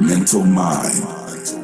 Mental Mind.